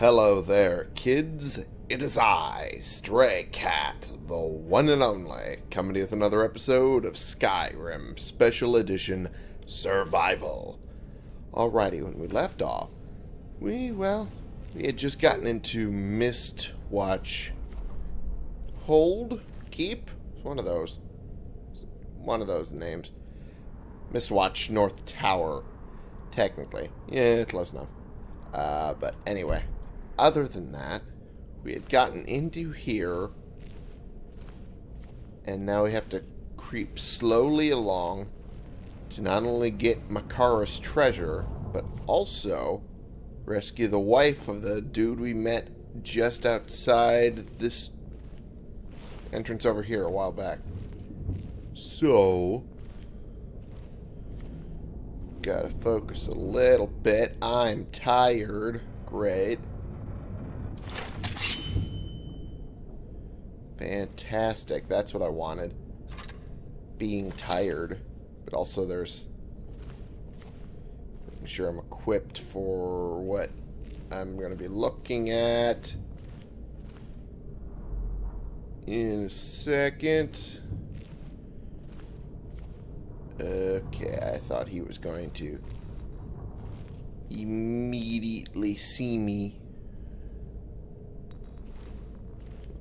Hello there, kids. It is I, Stray Cat, the one and only, coming to you with another episode of Skyrim Special Edition Survival. Alrighty, when we left off, we, well, we had just gotten into Mist Watch Hold? Keep? It's one of those. It's one of those names. Mistwatch North Tower, technically. Yeah, close enough. Uh, but anyway, other than that, we had gotten into here, and now we have to creep slowly along to not only get Makara's treasure, but also rescue the wife of the dude we met just outside this entrance over here a while back. So, gotta focus a little bit. I'm tired. Great. Fantastic. That's what I wanted. Being tired. But also there's... Making sure I'm equipped for what I'm going to be looking at in a second. Okay, I thought he was going to immediately see me.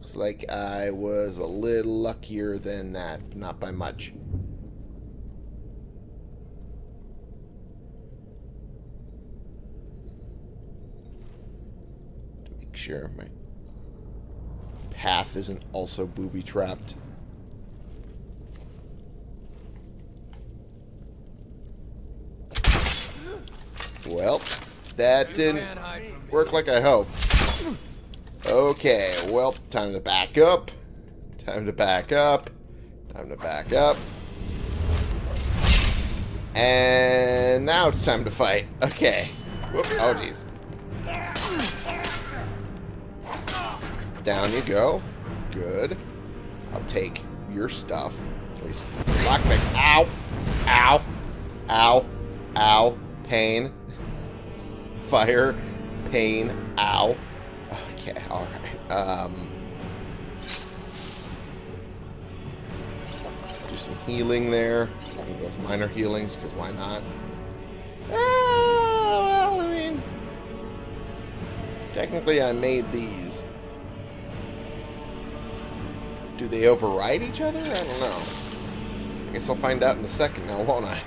Looks like I was a little luckier than that, not by much. To make sure my path isn't also booby-trapped. Well, that didn't work like I hoped. Okay, well, time to back up. Time to back up. Time to back up. And now it's time to fight. Okay. Whoop. Oh, jeez. Down you go. Good. I'll take your stuff. At least. Ow! Ow! Ow! Ow! Pain. Fire. Pain. Ow. Okay, alright. Um, do some healing there. Those minor healings, because why not? Ah, well, I mean... Technically, I made these. Do they override each other? I don't know. I guess I'll find out in a second now, won't I?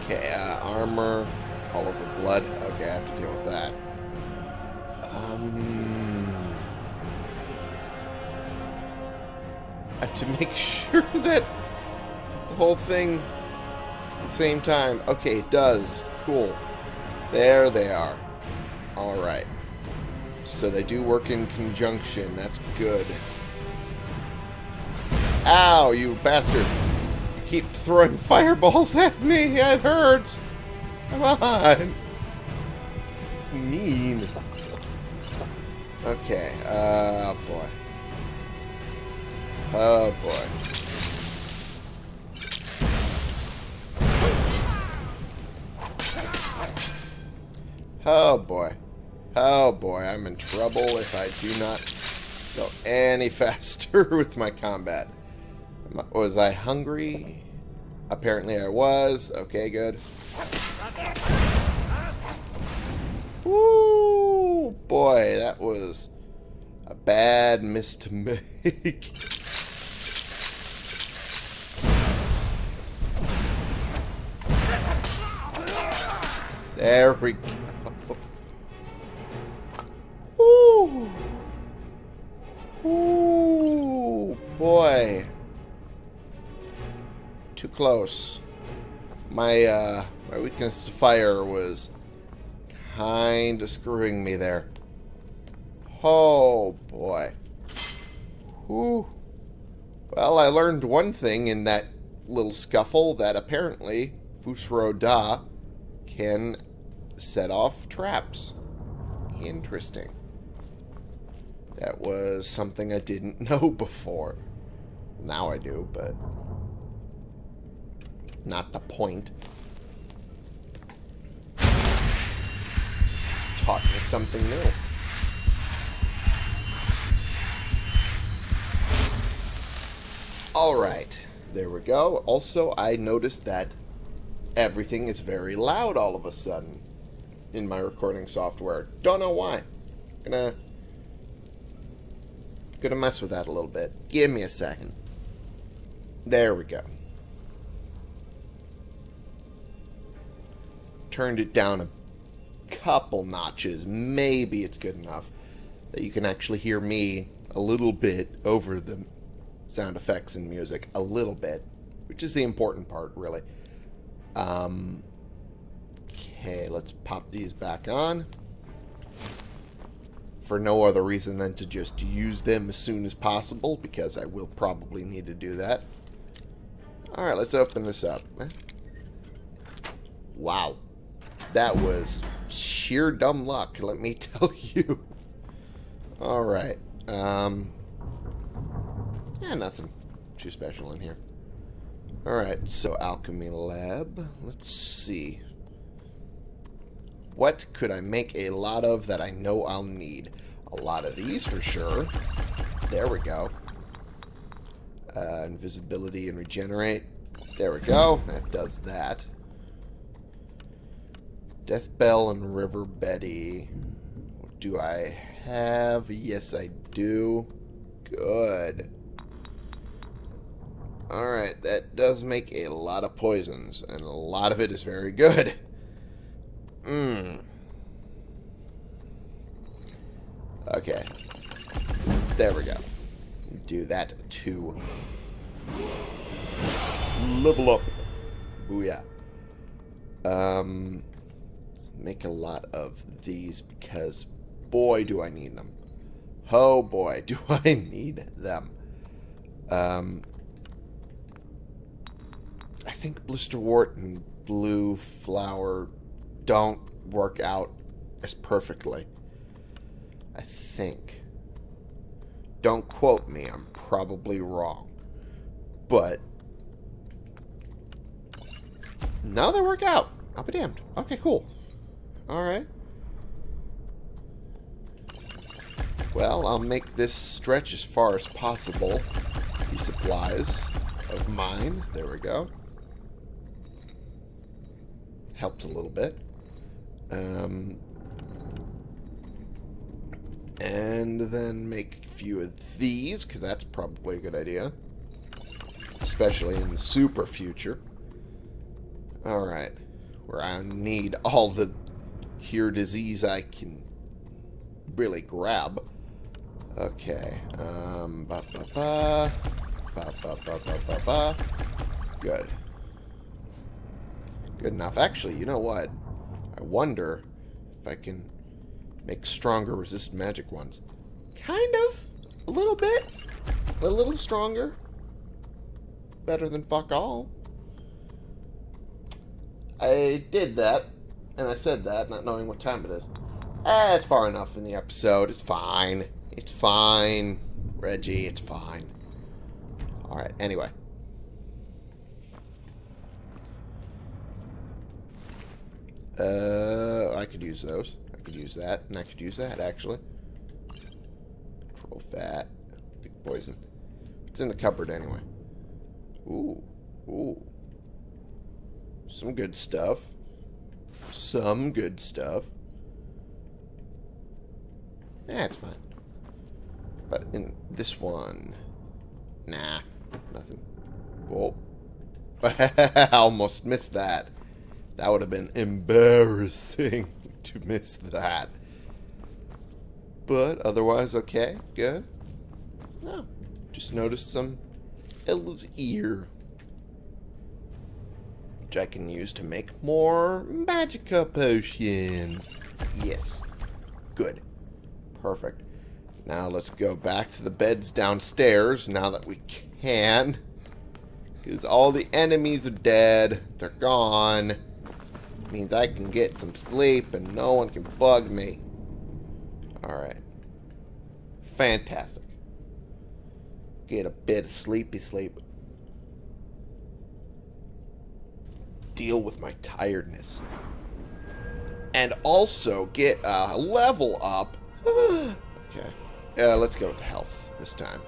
Okay, uh, armor, all of the blood. Okay, I have to deal with that. Um, I have to make sure that the whole thing is at the same time. Okay, it does. Cool. There they are. Alright. So they do work in conjunction. That's good. Ow, you bastard. You keep throwing fireballs at me. It hurts. Come on. It's mean. Okay. Uh, boy. Oh, boy. Oh, boy. Oh boy, I'm in trouble if I do not go any faster with my combat. Was I hungry? Apparently I was. Okay, good. Woo! Boy, that was a bad miss to make. there we go. Ooh. Ooh, boy. Too close. My, uh, my weakness to fire was kind of screwing me there. Oh, boy. Whew. Well, I learned one thing in that little scuffle that apparently Fus Ro Dah can set off traps. Interesting. That was something I didn't know before. Now I do, but not the point. Something new. Alright, there we go. Also, I noticed that everything is very loud all of a sudden in my recording software. Don't know why. Gonna gonna mess with that a little bit. Give me a second. There we go. Turned it down a couple notches. Maybe it's good enough that you can actually hear me a little bit over the sound effects and music. A little bit. Which is the important part, really. Um, okay, let's pop these back on. For no other reason than to just use them as soon as possible, because I will probably need to do that. Alright, let's open this up. Wow. That was sheer dumb luck, let me tell you. Alright. Um, yeah, nothing too special in here. Alright, so Alchemy Lab. Let's see. What could I make a lot of that I know I'll need? A lot of these for sure. There we go. Uh, invisibility and regenerate. There we go. That does that. Deathbell and River Betty. Do I have? Yes, I do. Good. Alright, that does make a lot of poisons, and a lot of it is very good. Mmm. Okay. There we go. Do that to level up. Booyah. Um, let's make a lot of these because boy do I need them. Oh boy, do I need them. Um, I think Blisterwort and Blue Flower don't work out as perfectly. I think. Don't quote me, I'm probably wrong. But, now they work out. I'll be damned. Okay, cool. Alright. Well, I'll make this stretch as far as possible. These supplies of mine. There we go helps a little bit. Um, and then make a few of these, because that's probably a good idea. Especially in the super future. Alright. Where I need all the cure disease I can really grab. Okay. Um, ba ba ba. Ba ba ba ba ba ba. Good. Good enough. Actually, you know what? I wonder if I can make stronger resist magic ones. Kind of. A little bit. A little stronger. Better than fuck all. I did that, and I said that, not knowing what time it is. Eh, it's far enough in the episode. It's fine. It's fine. Reggie, it's fine. Alright, anyway. Uh, I could use those. I could use that, and I could use that, actually. Control fat. Big poison. It's in the cupboard, anyway. Ooh. Ooh. Some good stuff. Some good stuff. Yeah, it's fine. But in this one... Nah. Nothing. Whoa. Almost missed that. That would have been embarrassing to miss that. But otherwise, okay, good. No, just noticed some elf's ear. Which I can use to make more magicka potions. Yes. Good. Perfect. Now let's go back to the beds downstairs now that we can. Because all the enemies are dead. They're gone means I can get some sleep and no one can bug me. Alright. Fantastic. Get a bit of sleepy sleep. Deal with my tiredness. and also get a level up. okay. Uh, let's go with health this time.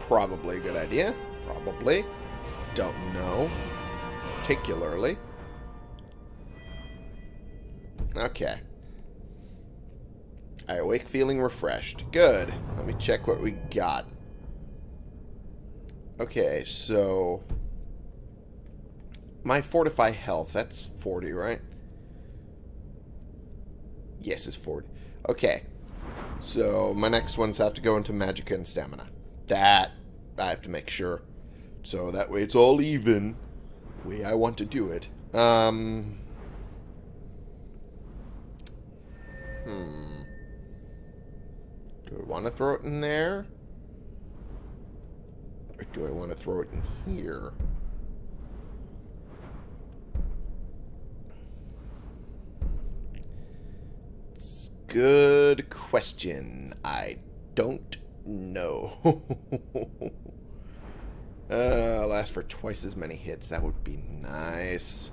Probably a good idea. Probably. Don't know. Particularly. Okay. I awake feeling refreshed. Good. Let me check what we got. Okay, so... My Fortify Health, that's 40, right? Yes, it's 40. Okay. So, my next ones have to go into Magicka and Stamina. That, I have to make sure. So, that way it's all even. The way I want to do it. Um... Hmm. Do I want to throw it in there? Or do I want to throw it in here? It's good question. I don't know. uh, I'll ask for twice as many hits. That would be nice.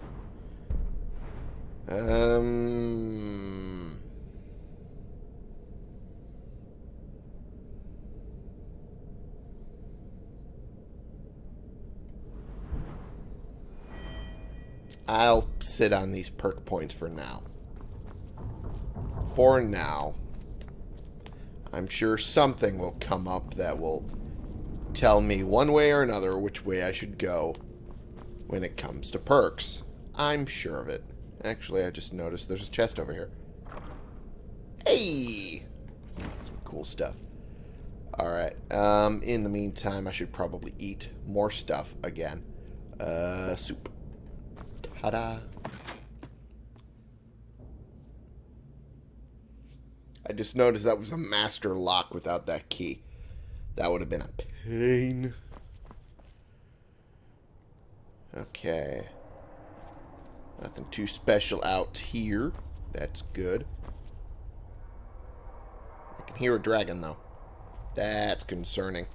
Um... I'll sit on these perk points for now. For now. I'm sure something will come up that will tell me one way or another which way I should go when it comes to perks. I'm sure of it. Actually, I just noticed there's a chest over here. Hey! Some cool stuff. Alright, um, in the meantime, I should probably eat more stuff again. Uh, soup. Ta-da. I just noticed that was a master lock without that key. That would have been a pain. Okay. Nothing too special out here. That's good. I can hear a dragon, though. That's concerning.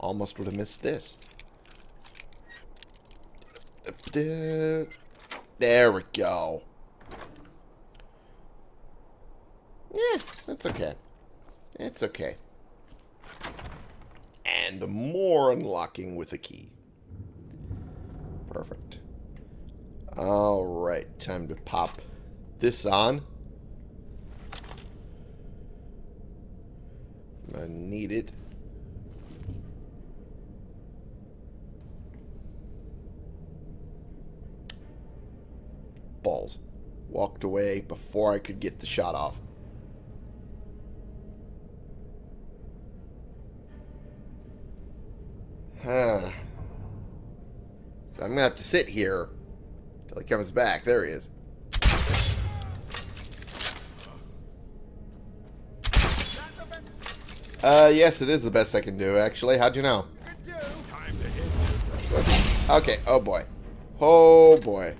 Almost would have missed this. There we go. Yeah, that's okay. It's okay. And more unlocking with a key. Perfect. Alright, time to pop this on. I need it. balls. Walked away before I could get the shot off. Huh. So I'm going to have to sit here until he comes back. There he is. Uh, yes, it is the best I can do, actually. How'd you know? Okay, oh boy. Oh boy.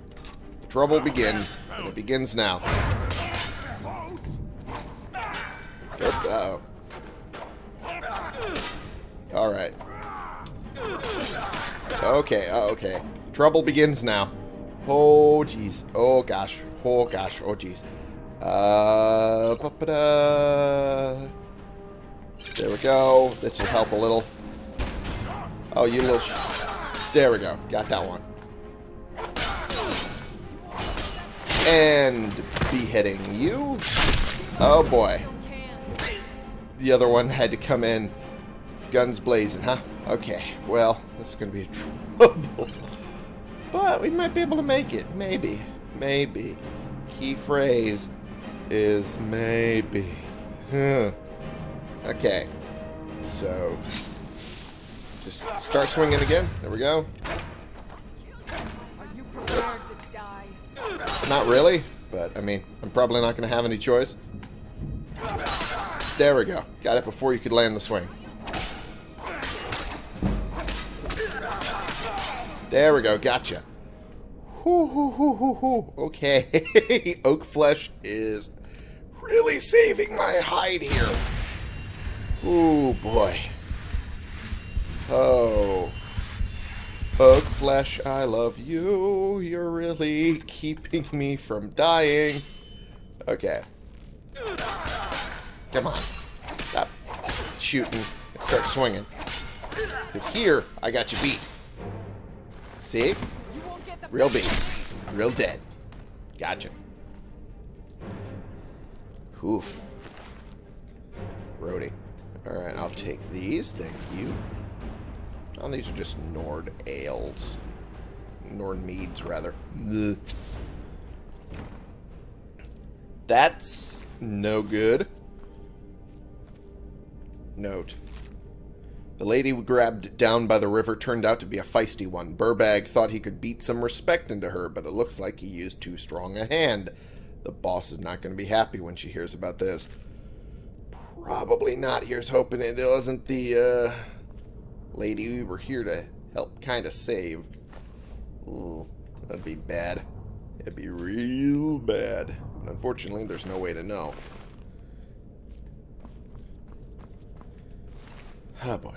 Trouble begins, and it begins now. Uh oh Alright. Okay, uh, okay. Trouble begins now. Oh, jeez. Oh, gosh. Oh, gosh. Oh, jeez. Uh. There we go. This will help a little. Oh, you little... there we go. Got that one. And beheading you. Oh boy. The other one had to come in guns blazing, huh? Okay, well, this is going to be trouble. But we might be able to make it. Maybe. Maybe. Key phrase is maybe. Huh. Okay. So, just start swinging again. There we go. Not really, but I mean, I'm probably not going to have any choice. There we go. Got it before you could land the swing. There we go. Gotcha. Okay. Oak flesh is really saving my hide here. Oh, boy. Oh. Oak flesh, I love you. You're really keeping me from dying. Okay. Come on. Stop shooting and start swinging. Because here, I got you beat. See? Real beat. Real dead. Gotcha. Oof. Grody. Alright, I'll take these. Thank you. Oh, these are just Nord ales. Nord meads, rather. That's no good. Note. The lady grabbed down by the river turned out to be a feisty one. Burbag thought he could beat some respect into her, but it looks like he used too strong a hand. The boss is not going to be happy when she hears about this. Probably not. Here's hoping it wasn't the uh, lady we were here to help kind of save. Ooh, that'd be bad. It'd be real bad. Unfortunately, there's no way to know. Oh boy.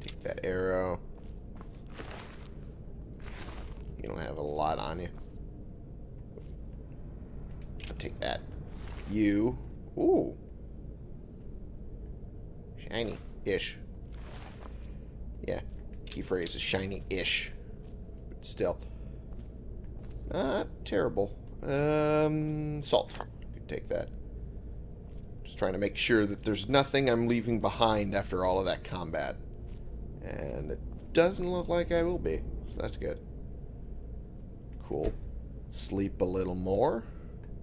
Take that arrow. You don't have a lot on you. I'll take that. You. Ooh. Shiny-ish. Yeah. Key phrase is shiny-ish. But still. Not terrible. Um, salt. Could take that. Trying to make sure that there's nothing I'm leaving behind after all of that combat. And it doesn't look like I will be. So that's good. Cool. Sleep a little more.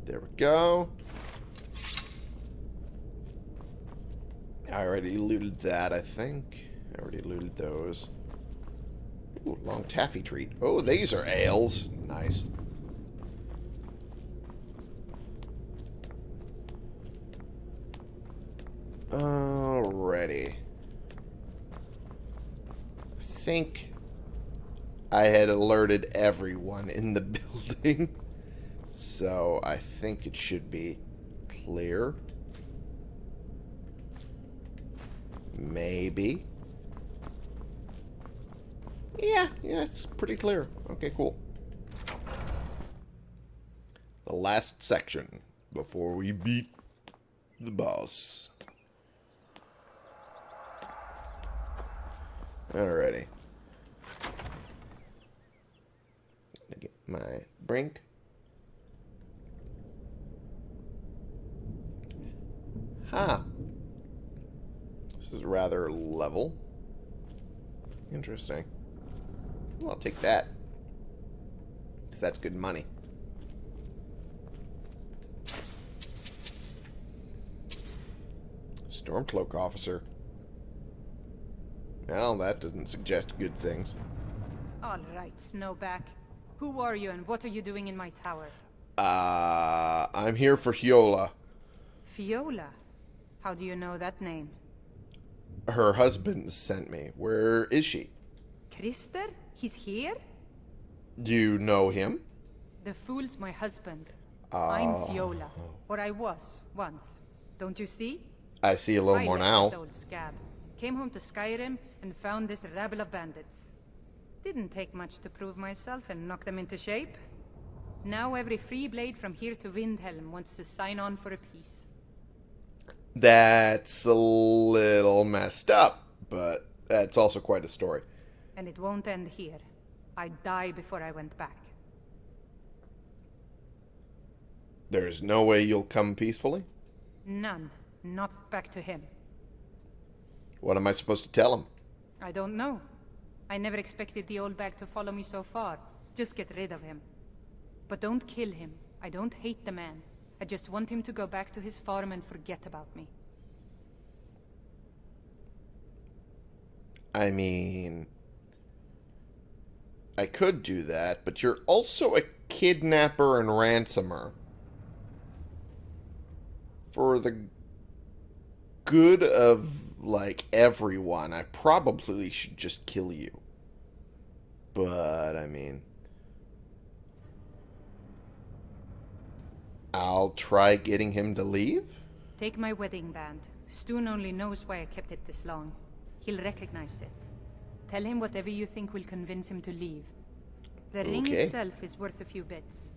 There we go. I already looted that, I think. I already looted those. Ooh, long taffy treat. Oh, these are ales. Nice. Alrighty. I think I had alerted everyone in the building. So I think it should be clear. Maybe. Yeah, yeah, it's pretty clear. Okay, cool. The last section before we beat the boss. Alrighty. Get my brink. Ha! This is rather level. Interesting. Well, I'll take that. Because that's good money. Stormcloak officer. Well, that doesn't suggest good things. All right, Snowback. Who are you and what are you doing in my tower? Uh, I'm here for Fjola. Fjola? How do you know that name? Her husband sent me. Where is she? Christer? He's here? Do you know him? The fool's my husband. Oh. I'm Fjola. Or I was, once. Don't you see? I see a little I more now. old scab. Came home to Skyrim and found this rabble of bandits. Didn't take much to prove myself and knock them into shape. Now every free blade from here to Windhelm wants to sign on for a peace. That's a little messed up, but that's also quite a story. And it won't end here. I'd die before I went back. There's no way you'll come peacefully? None. Not back to him. What am I supposed to tell him? I don't know. I never expected the old bag to follow me so far. Just get rid of him. But don't kill him. I don't hate the man. I just want him to go back to his farm and forget about me. I mean, I could do that, but you're also a kidnapper and ransomer. For the good of, like, everyone, I probably should just kill you. But, I mean... I'll try getting him to leave? Take my wedding band. Stuhn only knows why I kept it this long. He'll recognize it. Tell him whatever you think will convince him to leave. The ring itself is worth a few bits.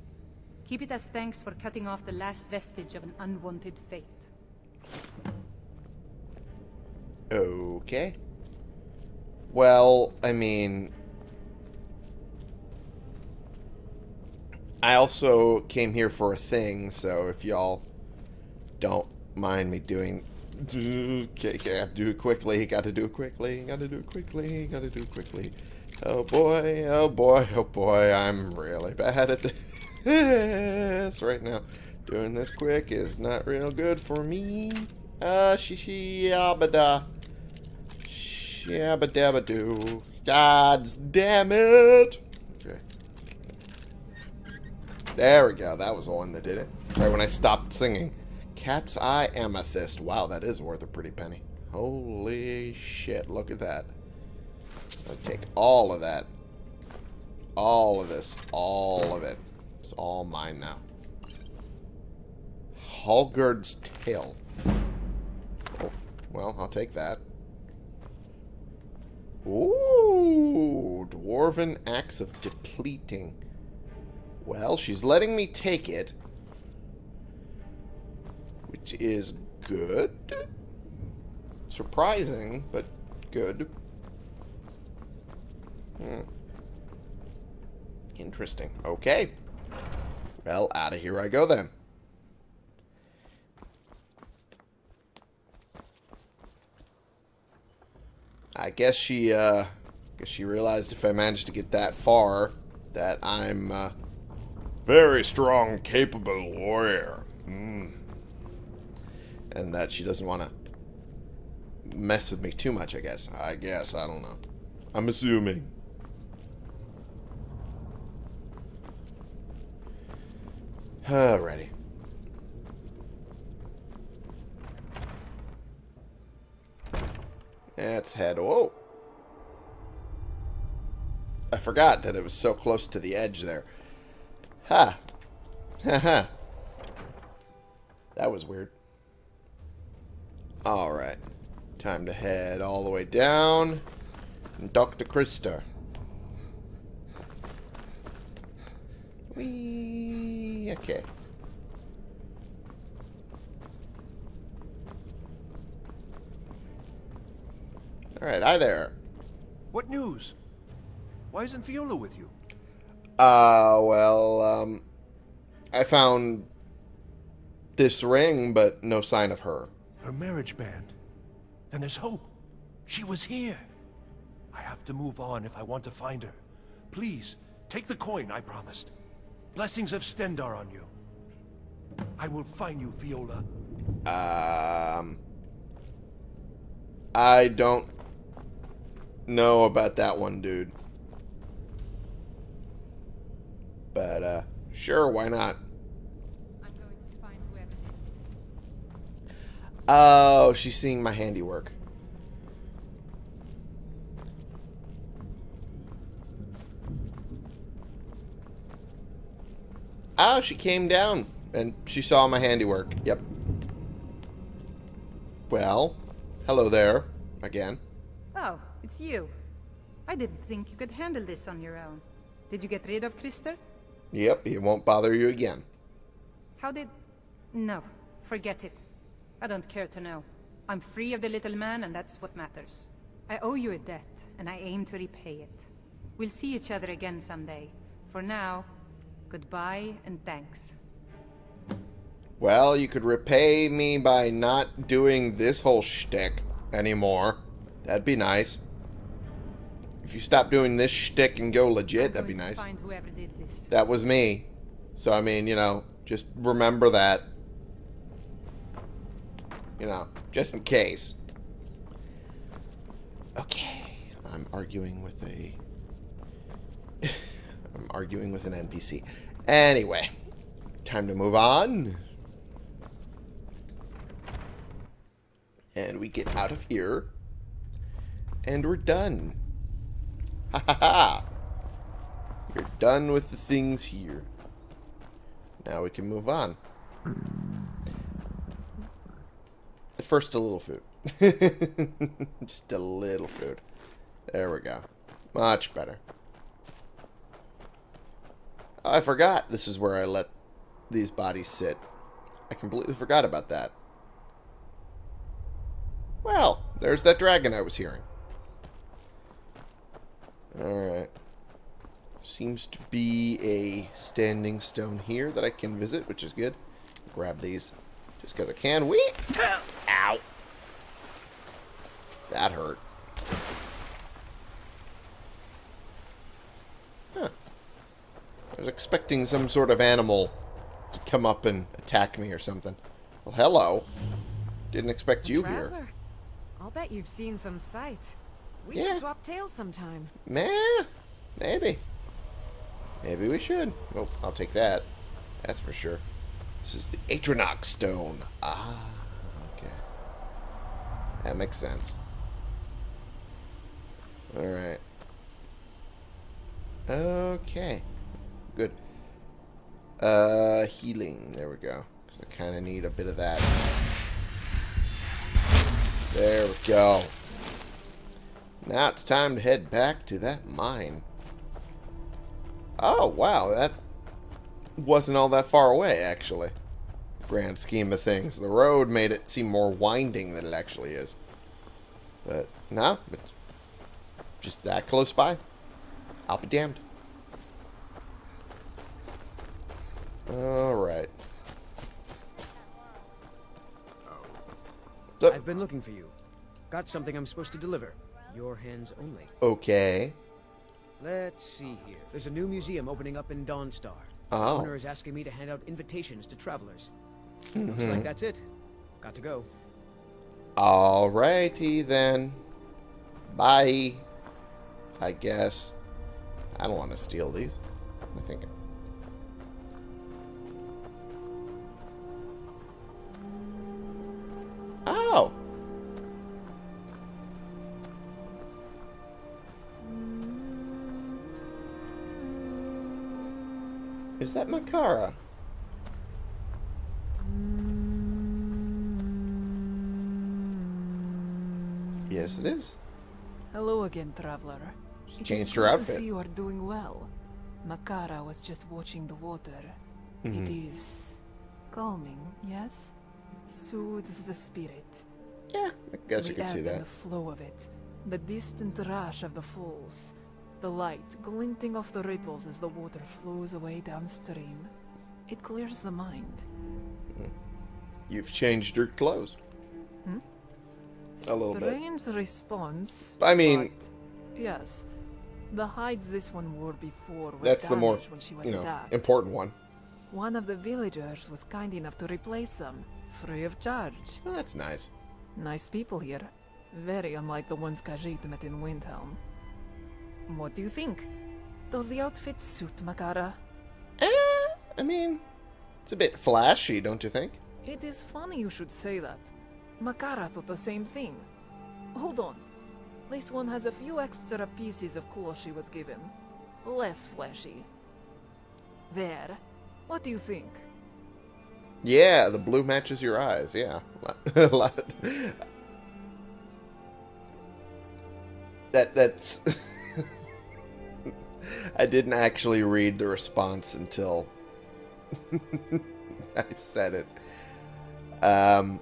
Keep it as thanks for cutting off the last vestige of an unwanted fate. Okay. Well, I mean... I also came here for a thing, so if y'all don't mind me doing... Okay, okay, I have to do it quickly, gotta do it quickly, gotta do it quickly, gotta do it quickly. Oh boy, oh boy, oh boy, I'm really bad at this right now. Doing this quick is not real good for me. Uh, shishi yabada. Shabba dabba doo. God damn it! Okay. There we go. That was the one that did it. Right when I stopped singing. Cat's Eye Amethyst. Wow, that is worth a pretty penny. Holy shit, look at that. I'll take all of that. All of this. All of it. It's all mine now. Hallgerd's Tale. Oh, well, I'll take that. Ooh, Dwarven Axe of Depleting. Well, she's letting me take it. Which is good. Surprising, but good. Hmm. Interesting. Okay. Well, out of here I go then. I guess she, uh, guess she realized if I managed to get that far, that I'm, uh, very strong, capable warrior. Mm. And that she doesn't want to mess with me too much, I guess. I guess, I don't know. I'm assuming. Alrighty. Let's head. Whoa. I forgot that it was so close to the edge there. Ha. Ha ha. That was weird. Alright. Time to head all the way down. And Dr. Christer. Whee. Okay. Alright, hi there. What news? Why isn't Fjola with you? Uh, well, um, I found this ring, but no sign of her. Her marriage band. Then there's hope. She was here. I have to move on if I want to find her. Please, take the coin I promised. Blessings of Stendarr on you. I will find you, Fjola. Um, I don't know about that one, dude. But, uh, sure, why not? I'm going to find whoever did. Oh, she's seeing my handiwork. Oh, she came down and she saw my handiwork. Yep. Well, hello there again. Oh, it's you. I didn't think you could handle this on your own. Did you get rid of Christer? Yep, he won't bother you again. How did... No, forget it. I don't care to know. I'm free of the little man, and that's what matters. I owe you a debt, and I aim to repay it. We'll see each other again someday. For now, goodbye and thanks. Well, you could repay me by not doing this whole shtick anymore. That'd be nice. If you stop doing this shtick and go legit, that'd be nice. Find whoever did this. That was me. So, I mean, you know, just remember that. You know, just in case. Okay. I'm arguing with a... I'm arguing with an NPC. Anyway. Time to move on. And we get out of here. And we're done. Ha ha ha! You're done with the things here. Now we can move on. At first, a little food. Just a little food. There we go. Much better. I forgot this is where I let these bodies sit. I completely forgot about that. Well, there's that dragon I was hearing. Alright. Seems to be a standing stone here that I can visit, which is good. Grab these just because I can. Wee! Ow! That hurt. Huh. I was expecting some sort of animal to come up and attack me or something. Well, hello. Didn't expect you here. I'll bet you've seen some sights. We Yeah. should swap tails sometime. Meh. Maybe. Maybe we should. Oh, I'll take that. That's for sure. This is the Atronach Stone. Ah, okay. That makes sense. Alright. Okay. Good. Uh, healing. There we go. Because I kind of need a bit of that. There we go. Now it's time to head back to that mine. Oh, wow. That wasn't all that far away, actually. Grand scheme of things. The road made it seem more winding than it actually is. But, no, it's just that close by. I'll be damned. Alright. Oh. I've been looking for you. Got something I'm supposed to deliver. Your hands only. okay. Let's see here. There's a new museum opening up in Dawnstar. Oh. The Oh. owner is asking me to hand out invitations to travelers. Looks like mm-hmm. that's it. Got to go. Alrighty then. Bye. I guess. I don't want to steal these. I think. Is that Makara? Yes, it is. Hello again, traveler. She changed her outfit. To see you are doing well. Makara was just watching the water. It Mm-hmm. is calming, yes? Soothes the spirit. Yeah, I guess the you could see that. the flow of it. The distant rush of the falls. The light glinting off the ripples as the water flows away downstream. It clears the mind. Hmm. You've changed your clothes. Hmm? A little bit. Strange response. I mean- yes, the hides this one wore before were That's the more, damaged when she was you know, attacked. important one. One of the villagers was kind enough to replace them, free of charge. Oh, that's nice. Nice people here. Very unlike the ones Khajiit met in Windhelm. What do you think? Does the outfit suit Makara? Eh, I mean, it's a bit flashy, don't you think? It is funny you should say that. Makara thought the same thing. Hold on. This one has a few extra pieces of cloth she was given. Less flashy. There. What do you think? Yeah, the blue matches your eyes. Yeah, A lot- that that's. I didn't actually read the response until I said it. Um,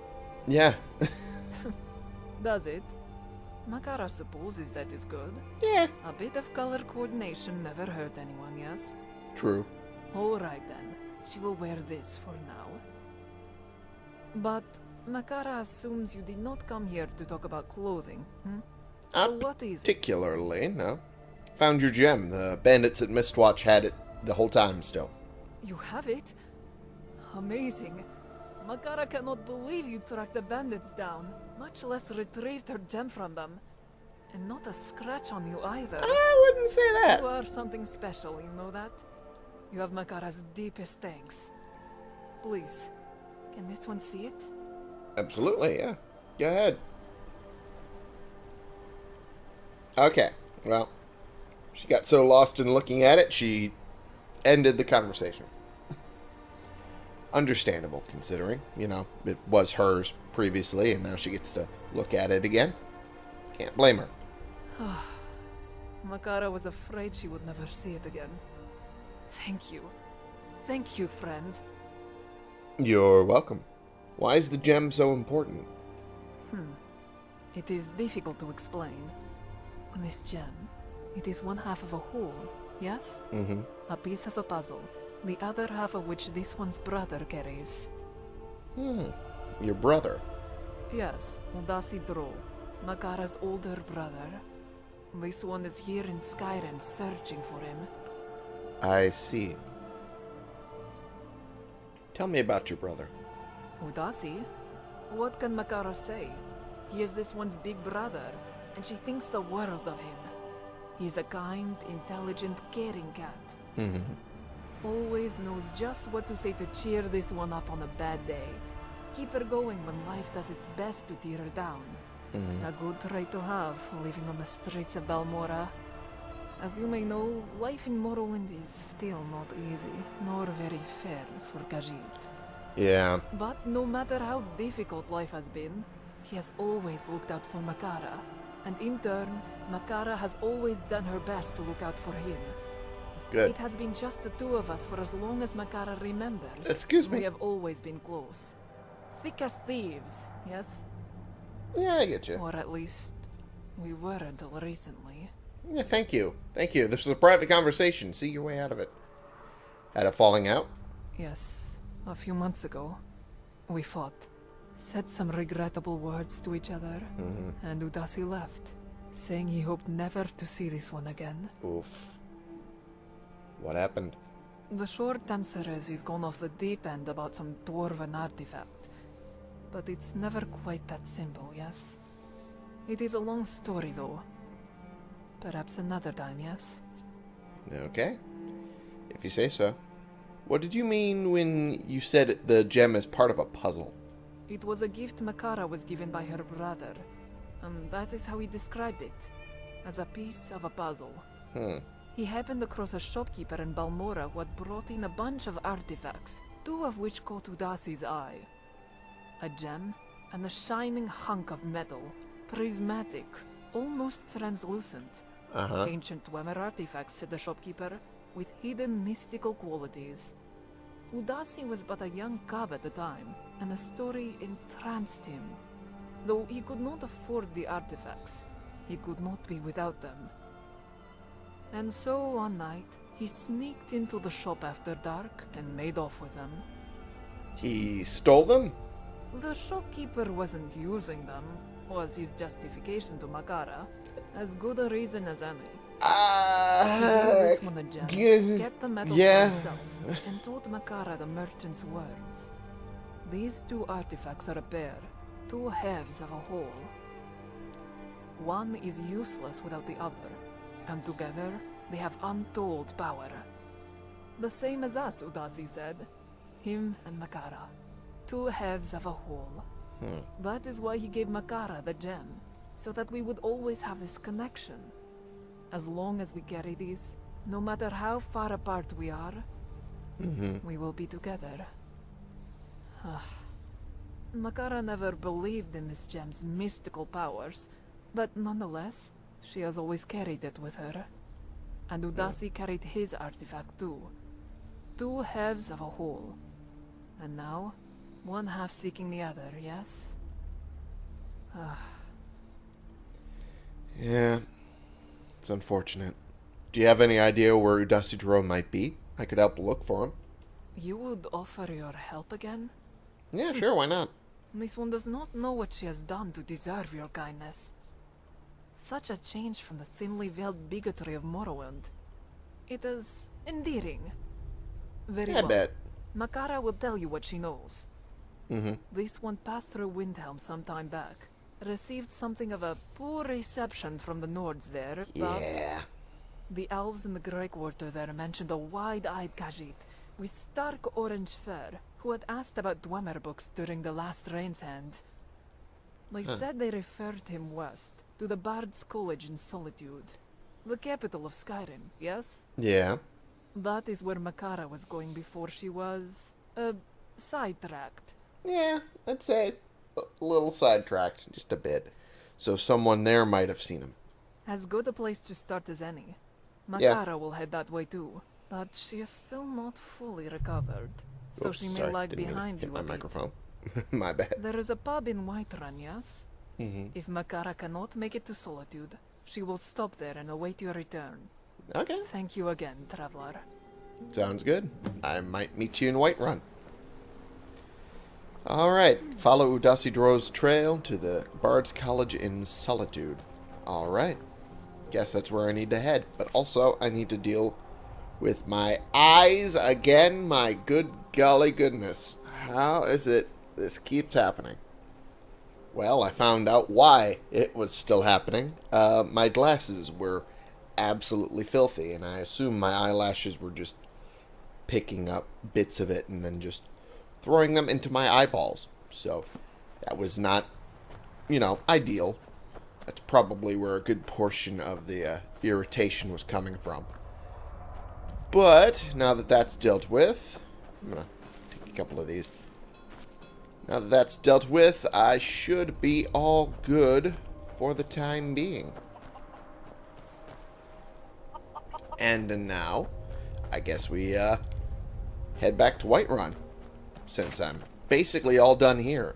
yeah, Does it? Makara supposes that is good. yeah, A bit of color coordination never hurt anyone, yes? true. Alright then. She will wear this for now. But Makara assumes you did not come here to talk about clothing, hmm? So Not what is it? particularly, no. Found your gem. The bandits at Mistwatch had it the whole time still. You have it? Amazing. Makara cannot believe you tracked the bandits down, much less retrieved her gem from them. And not a scratch on you either. I wouldn't say that. You are something special, you know that? You have Makara's deepest thanks. Please, can this one see it? Absolutely, yeah. Go ahead. Okay, well, she got so lost in looking at it, she ended the conversation. Understandable, considering, you know, it was hers previously, and now she gets to look at it again. Can't blame her. Makara was afraid she would never see it again. Thank you. Thank you, friend. You're welcome. Why is the gem so important? Hmm. It is difficult to explain. This gem, it is one half of a whole, yes? Mm-hmm. A piece of a puzzle, the other half of which this one's brother carries. Hmm. Your brother. Yes, Udasi Dro, Makara's older brother. This one is here in Skyrim searching for him. I see. Tell me about your brother. Udasi? What can Makara say? He is this one's big brother, and she thinks the world of him. He is a kind, intelligent, caring cat. Mm-hmm. Always knows just what to say to cheer this one up on a bad day. Keep her going when life does its best to tear her down. Mm-hmm. A good trait to have, living on the streets of Balmora. As you may know, life in Morrowind is still not easy, nor very fair for Khajiit. Yeah. But no matter how difficult life has been, he has always looked out for Makara. And in turn, Makara has always done her best to look out for him. Good. It has been just the two of us for as long as Makara remembers. Excuse me. We have always been close. Thick as thieves, yes? Yeah, I get you. Or at least, we were until recently. Yeah, thank you. Thank you. This was a private conversation. See your way out of it. Had a falling out? Yes, a few months ago, we fought. Said some regrettable words to each other, mm-hmm. and Udasi left, saying he hoped never to see this one again. Oof. What happened? The short answer is he's gone off the deep end about some dwarven artifact. But it's never quite that simple, yes? It is a long story, though. Perhaps another time, yes? Okay. If you say so. What did you mean when you said the gem is part of a puzzle? It was a gift Makara was given by her brother. And that is how he described it. As a piece of a puzzle. Hmm. He happened across a shopkeeper in Balmora who had brought in a bunch of artifacts, two of which caught Udasi's eye. A gem and a shining hunk of metal, prismatic, almost translucent. Uh-huh. Ancient Dwemer artifacts, said the shopkeeper, with hidden mystical qualities. Udasi was but a young cub at the time, and the story entranced him. Though he could not afford the artifacts, he could not be without them. And so one night, he sneaked into the shop after dark and made off with them. He stole them? The shopkeeper wasn't using them, was his justification to Makara. As good a reason as any. Uh, this one a gem, kept the metal yeah. for himself, and told Makara the merchant's words. These two artifacts are a pair, two halves of a whole. One is useless without the other, and together they have untold power. The same as us, Udasi said. Him and Makara. Two halves of a whole. That is why he gave Makara the gem, so that we would always have this connection. As long as we carry these, no matter how far apart we are, we will be together. Ah. Makara never believed in this gem's mystical powers, but nonetheless, she has always carried it with her. And Udasi carried his artifact too. Two halves of a whole. And now, one half seeking the other, yes? Yeah. It's unfortunate. Do you have any idea where Udasi Dro might be? I could help look for him. You would offer your help again? Yeah, sure, why not? This one does not know what she has done to deserve your kindness. Such a change from the thinly veiled bigotry of Morrowind. It is endearing. Very I well. bet. Makara will tell you what she knows. Mm-hmm. This one passed through Windhelm some time back. Received something of a poor reception from the Nords there, but Yeah. the elves in the Gray Quarter there mentioned a wide-eyed Khajiit with stark orange fur who had asked about Dwemer books during the last Rain's Hand. They said they referred him west, to the Bard's College in Solitude. The capital of Skyrim, yes? Yeah. That is where Makara was going before she was... uh, sidetracked. Yeah, I'd say a little sidetracked, just a bit. So someone there might have seen him. As good a place to start as any. Yeah. Makara will head that way too, but she is still not fully recovered, so Oops, she may sorry, lag didn't mean to behind you my bit. microphone. my bad. There is a pub in Whiterun, yes? hmm If Makara cannot make it to Solitude, she will stop there and await your return. Okay, Thank you again, traveler. sounds good. I might meet you in Whiterun. Alright, follow Udasi Dro's trail to the Bard's College in Solitude. Alright, guess that's where I need to head. But also, I need to deal with my eyes again. My good golly goodness. How is it this keeps happening? Well, I found out why it was still happening. Uh, my glasses were absolutely filthy, and I assume my eyelashes were just picking up bits of it and then just throwing them into my eyeballs. So that was not, you know, ideal. That's probably where a good portion of the uh, irritation was coming from. But now that that's dealt with, I'm gonna take a couple of these. Now that that's dealt with, I should be all good for the time being. And now, I guess we uh, head back to Whiterun, since I'm basically all done here.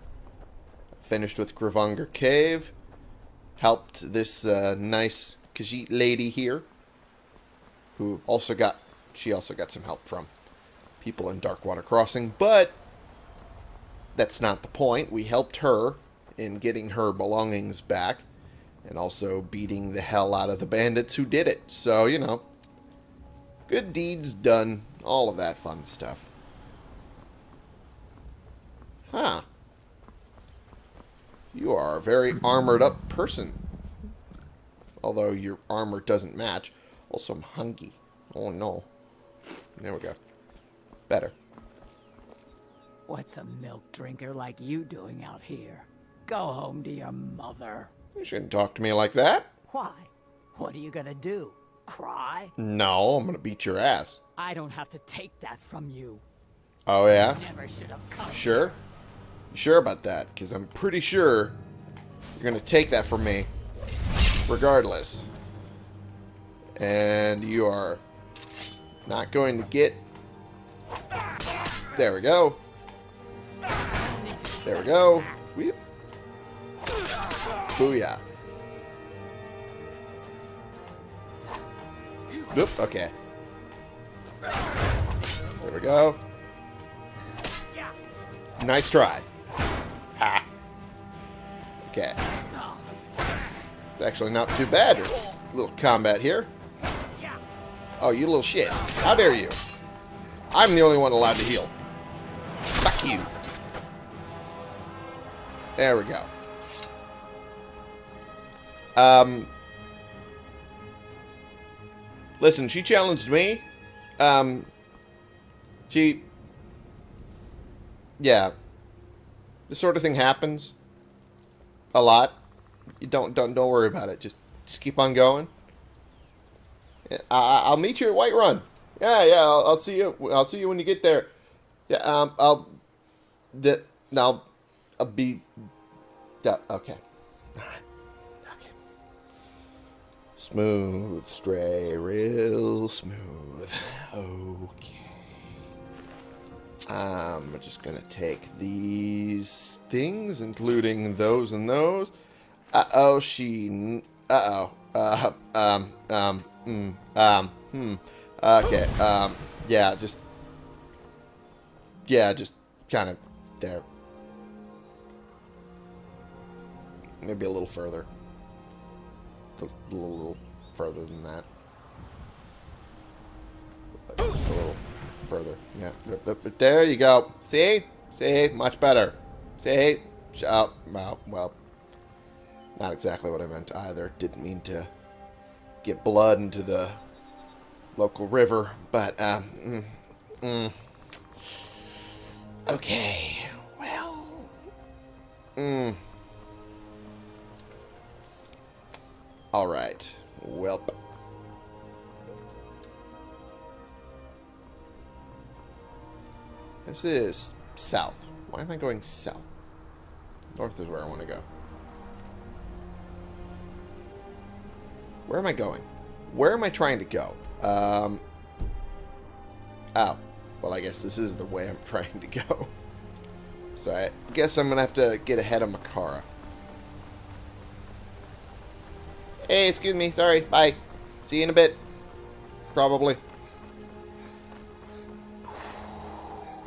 Finished with Gravanger Cave, helped this uh, nice Khajiit lady here, who also got, she also got some help from people in Darkwater Crossing, but that's not the point. We helped her in getting her belongings back, and also beating the hell out of the bandits who did it. So, you know, Good deeds done. All of that fun stuff. Huh. You are a very armored up person. Although your armor doesn't match. Also, I'm hungry. Oh no. There we go. Better. What's a milk drinker like you doing out here? Go home to your mother. You shouldn't talk to me like that. Why? What are you gonna do? Cry? No, I'm gonna beat your ass. I don't have to take that from you. Oh yeah? Never should have come. Sure? You sure about that? Because I'm pretty sure you're going to take that from me regardless. And you are not going to get... There we go. There we go. Weep. Booyah. Oop, okay. There we go. Nice try. Ha. Okay. It's actually not too bad. A little combat here. Oh, you little shit. How dare you? I'm the only one allowed to heal. Fuck you. There we go. Um, listen, she challenged me. Um, she yeah, this sort of thing happens a lot. You don't don't don't worry about it. Just just keep on going. I, I'll meet you at Whiterun. Yeah, yeah. I'll, I'll see you. I'll see you when you get there. Yeah. Um. I'll. That. Now. I'll be. Okay. All right. Okay. Smooth, stray, real smooth. Okay. I'm just gonna take these things, including those and those. Uh oh, she. Uh oh. Uh um um mm, um hmm. Okay. Um. Yeah. Just. Yeah. Just kind of there. Maybe a little further. A little, little further than that. A little further. Yeah. But, there you go. See? See? Much better. See? Oh, well, well. Not exactly what I meant either. Didn't mean to get blood into the local river, but, um, mm, mm. Okay. Well. Mm. Alright. Welp. This is south. Why am I going south? North is where I want to go. Where am I going? Where am I trying to go? Um, oh. Well, I guess this is the way I'm trying to go. So I guess I'm going to have to get ahead of Makara. Hey, excuse me. Sorry. Bye. See you in a bit. Probably.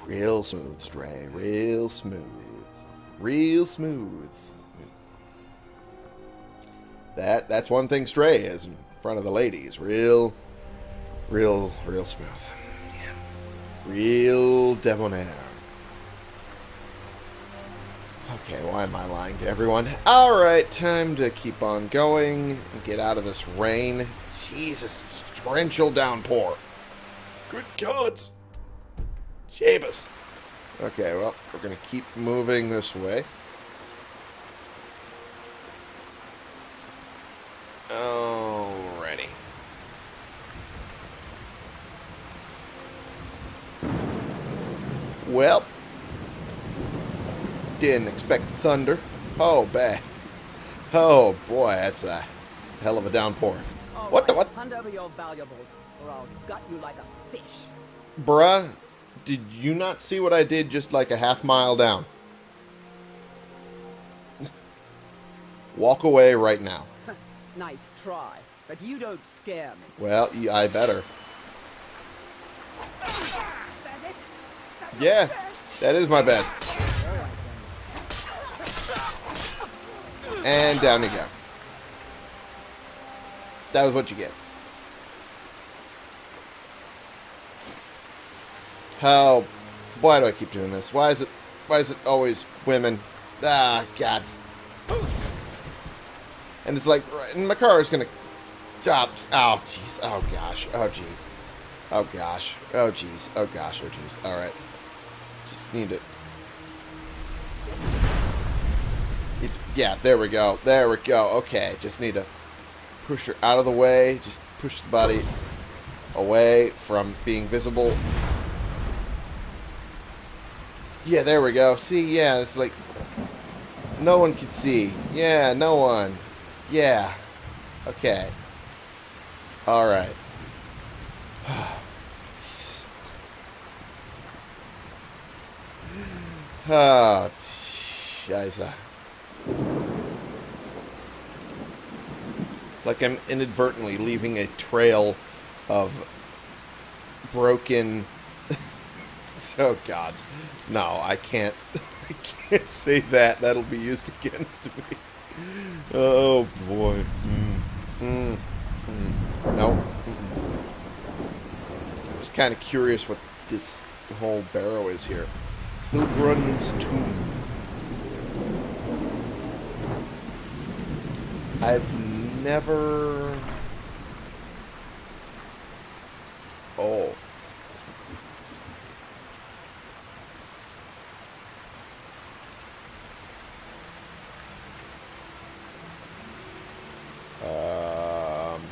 Real smooth, Stray. Real smooth. Real smooth. That that's one thing Stray is in front of the ladies. Real, real, real smooth. Real debonair. Okay, why am I lying to everyone? Alright, time to keep on going and get out of this rain. Jesus, torrential downpour. Good gods. Jabus. Okay, well, we're going to keep moving this way. Alrighty. Well, didn't expect thunder. Oh, bad. Oh, boy, that's a hell of a downpour. What the what? Hand over your valuables, or I'll gut you like a fish. Bruh, did you not see what I did just like a half mile down? Walk away right now. Nice try, but you don't scare me. Well, I better. Yeah, that is my best. And down you go. That was what you get. How? Why do I keep doing this? Why is it? Why is it always women? Ah, gods. And it's like, and my car is gonna stop. Oh, jeez. Oh gosh. Oh jeez. Oh gosh. Oh jeez. Oh gosh. Oh jeez. All right. Just need to. It- Yeah, there we go. There we go. Okay, just need to push her out of the way. Just push the body away from being visible. Yeah, there we go. See, yeah, it's like no one can see. Yeah, no one. Yeah. Okay. All right. Oh, Shiza. Ah. It's like I'm inadvertently leaving a trail of broken. oh God, no! I can't. I can't say that. That'll be used against me. Oh boy. Mm. Mm. Mm. No. I'm just kind of curious what this whole barrow is here. Hillgrund's tomb. I've never. Oh. Um.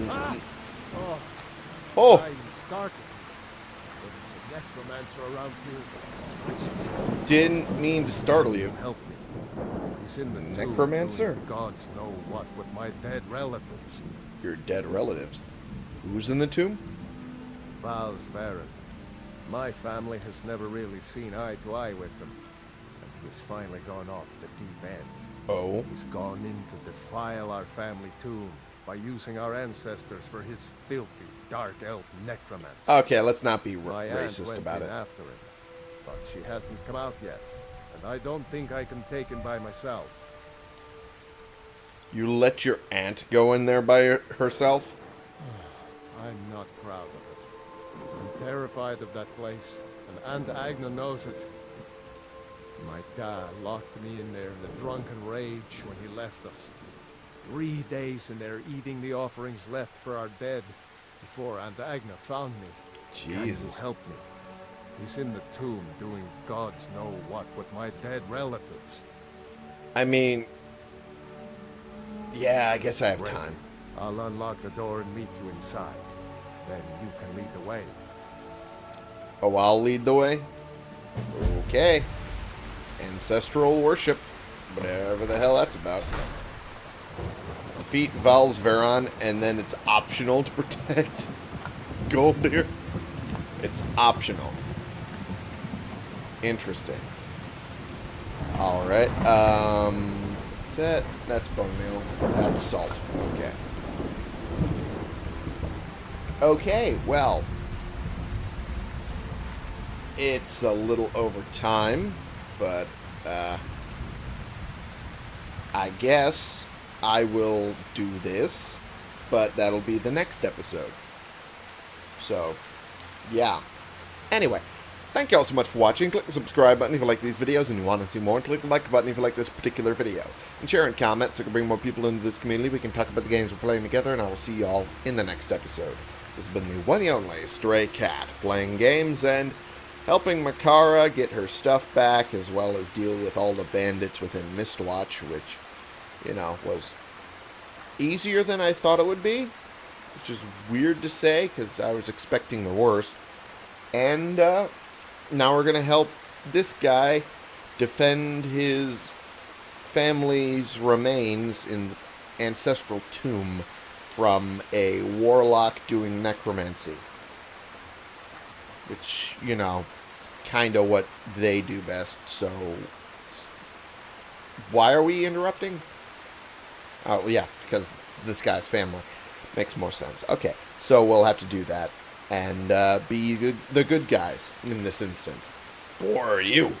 Sneaky. Oh, Oh! I'm startled. There's a necromancer around here. Didn't mean to startle you. Help me. He's in the Necromancer? gods know what with my dead relatives. Your dead relatives. Who's in the tomb? Vals Veran. My family has never really seen eye to eye with them. And he's finally gone off the deep end. Oh. He's gone in to defile our family tomb by using our ancestors for his filthy, dark elf necromancy. Okay, let's not be My racist about it. after him, but she hasn't come out yet, and I don't think I can take him by myself. You let your aunt go in there by herself? I'm not proud of it. I'm terrified of that place, and Aunt Agna knows it. My dad locked me in there in a drunken rage when he left us. Three days and they're eating the offerings left for our dead before Aunt Agna found me. Jesus. help me? He's in the tomb doing gods know what with my dead relatives. I mean, yeah, I guess I have Great. time. I'll unlock the door and meet you inside. Then you can lead the way. Oh, I'll lead the way? Okay. Ancestral worship. Whatever the hell that's about. Defeat Vals Veran, and then it's optional to protect gold Goldir. It's optional. Interesting. Alright, um... Is that... That's bone meal. That's salt. Okay. Okay, well... It's a little over time, but, uh... I guess I will do this, but that'll be the next episode. So, yeah. Anyway, thank you all so much for watching. Click the subscribe button if you like these videos and you want to see more. And click the like button if you like this particular video. And share and comment so we can bring more people into this community. We can talk about the games we're playing together, and I will see you all in the next episode. This has been the one and only Stray Cat, playing games and helping Makara get her stuff back, as well as deal with all the bandits within Mistwatch, which, you know, was easier than I thought it would be, which is weird to say, because I was expecting the worst. And uh, now we're going to help this guy defend his family's remains in the ancestral tomb from a warlock doing necromancy. Which, you know, is kind of what they do best, so... Why are we interrupting? Oh, yeah, because this guy's family. Makes more sense. Okay, so we'll have to do that and uh, be the, the good guys in this instance. For you.